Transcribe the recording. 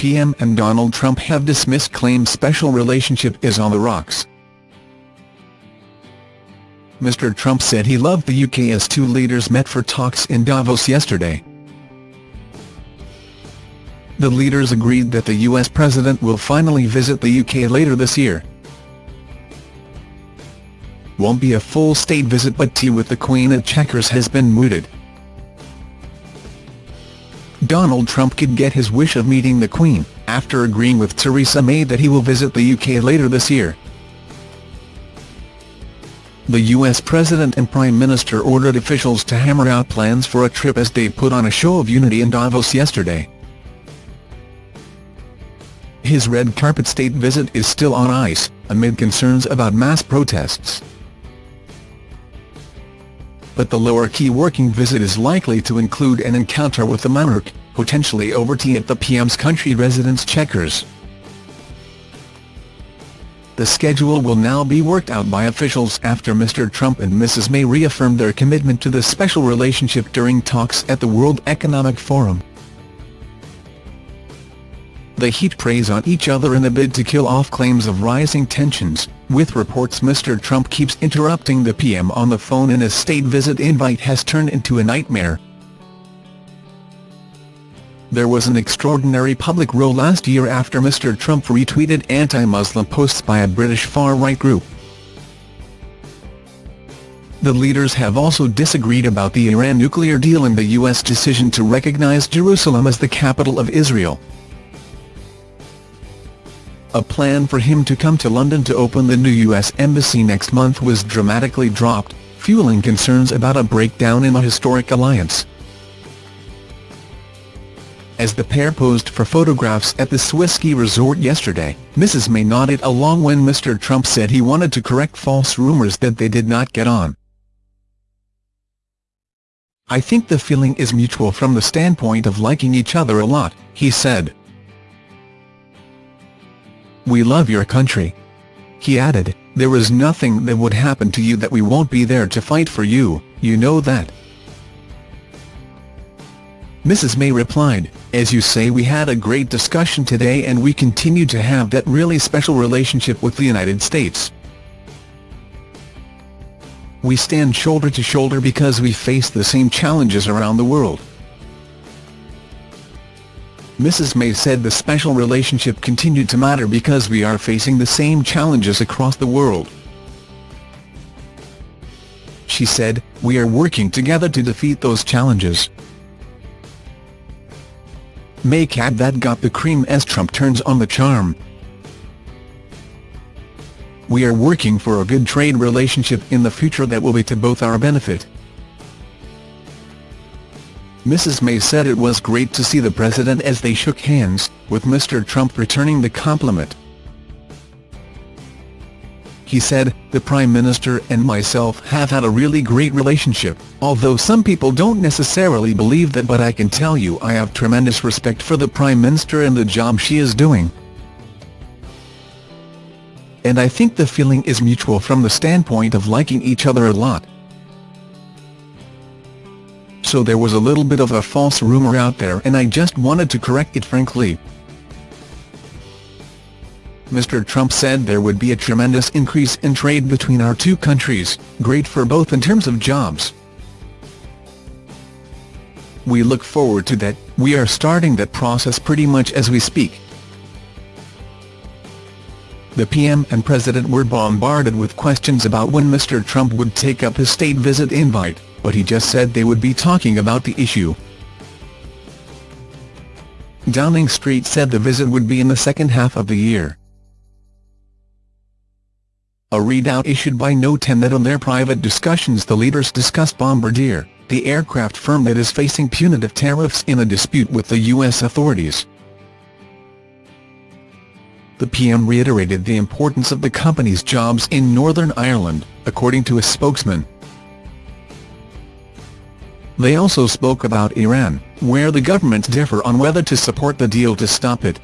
PM and Donald Trump have dismissed claims special relationship is on the rocks. Mr Trump said he loved the UK as two leaders met for talks in Davos yesterday. The leaders agreed that the US president will finally visit the UK later this year. Won't be a full state visit but tea with the Queen at Chequers has been mooted. Donald Trump could get his wish of meeting the Queen, after agreeing with Theresa May that he will visit the UK later this year. The US President and Prime Minister ordered officials to hammer out plans for a trip as they put on a show of unity in Davos yesterday. His red carpet state visit is still on ice, amid concerns about mass protests. But the lower-key working visit is likely to include an encounter with the monarch, potentially over tea at the PM's country residence Chequers. The schedule will now be worked out by officials after Mr Trump and Mrs May reaffirmed their commitment to the special relationship during talks at the World Economic Forum. The heat preys on each other in a bid to kill off claims of rising tensions, with reports Mr Trump keeps interrupting the PM on the phone and a state visit invite has turned into a nightmare. There was an extraordinary public row last year after Mr Trump retweeted anti-Muslim posts by a British far-right group. The leaders have also disagreed about the Iran nuclear deal and the U.S. decision to recognize Jerusalem as the capital of Israel. A plan for him to come to London to open the new US embassy next month was dramatically dropped, fueling concerns about a breakdown in the historic alliance. As the pair posed for photographs at the Swiss ski resort yesterday, Mrs May nodded along when Mr Trump said he wanted to correct false rumours that they did not get on. I think the feeling is mutual from the standpoint of liking each other a lot, he said. We love your country. He added, there is nothing that would happen to you that we won't be there to fight for you, you know that. Mrs May replied, as you say we had a great discussion today and we continue to have that really special relationship with the United States. We stand shoulder to shoulder because we face the same challenges around the world. Mrs May said the special relationship continued to matter because we are facing the same challenges across the world. She said, we are working together to defeat those challenges. May cat that got the cream as Trump turns on the charm. We are working for a good trade relationship in the future that will be to both our benefit. Mrs May said it was great to see the president as they shook hands, with Mr Trump returning the compliment. He said, the Prime Minister and myself have had a really great relationship, although some people don't necessarily believe that but I can tell you I have tremendous respect for the Prime Minister and the job she is doing. And I think the feeling is mutual from the standpoint of liking each other a lot so there was a little bit of a false rumor out there and I just wanted to correct it frankly. Mr Trump said there would be a tremendous increase in trade between our two countries, great for both in terms of jobs. We look forward to that, we are starting that process pretty much as we speak. The PM and President were bombarded with questions about when Mr Trump would take up his state visit invite but he just said they would be talking about the issue. Downing Street said the visit would be in the second half of the year. A readout issued by No 10 that on their private discussions the leaders discussed Bombardier, the aircraft firm that is facing punitive tariffs in a dispute with the U.S. authorities. The PM reiterated the importance of the company's jobs in Northern Ireland, according to a spokesman. They also spoke about Iran, where the governments differ on whether to support the deal to stop it.